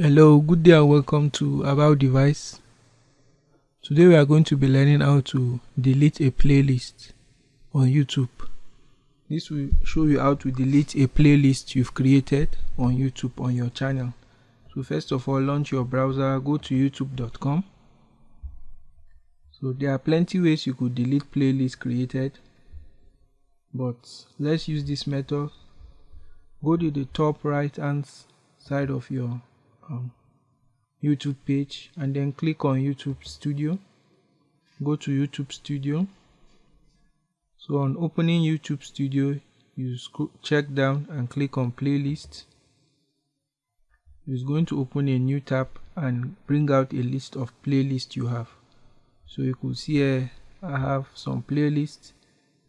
Hello, good day and welcome to About Device. Today we are going to be learning how to delete a playlist on YouTube. This will show you how to delete a playlist you've created on YouTube on your channel. So first of all, launch your browser, go to youtube.com. So there are plenty ways you could delete playlists created, but let's use this method. Go to the top right hand side of your um, YouTube page and then click on YouTube Studio. Go to YouTube Studio. So on opening YouTube Studio, you check down and click on Playlist. It's going to open a new tab and bring out a list of playlists you have. So you could see here I have some playlists.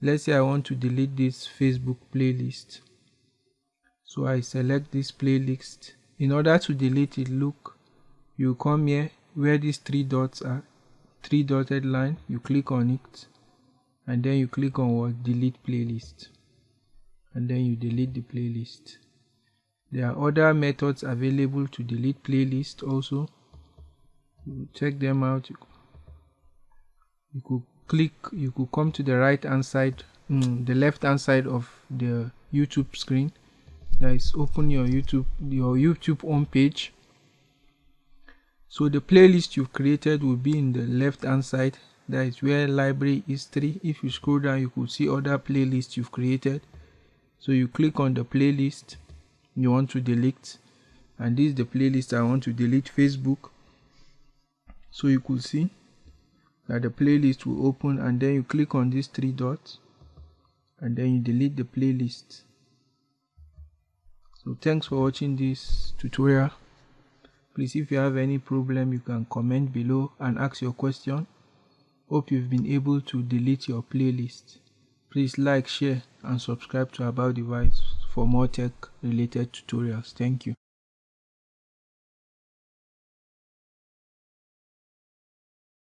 Let's say I want to delete this Facebook playlist. So I select this playlist in order to delete it look you come here where these three dots are three dotted line you click on it and then you click on what? Delete playlist. And then you delete the playlist. There are other methods available to delete playlist also. Check them out. You could click you could come to the right hand side mm, the left hand side of the youtube screen guys open your youtube your youtube home page. So the playlist you've created will be in the left hand side. That is where library history if you scroll down you could see other playlists you've created. So you click on the playlist you want to delete. And this is the playlist i want to delete facebook. So you could see that the playlist will open and then you click on these three dots. And then you delete the playlist so thanks for watching this tutorial. Please if you have any problem you can comment below and ask your question. Hope you've been able to delete your playlist. Please like share and subscribe to about device for more tech related tutorials. Thank you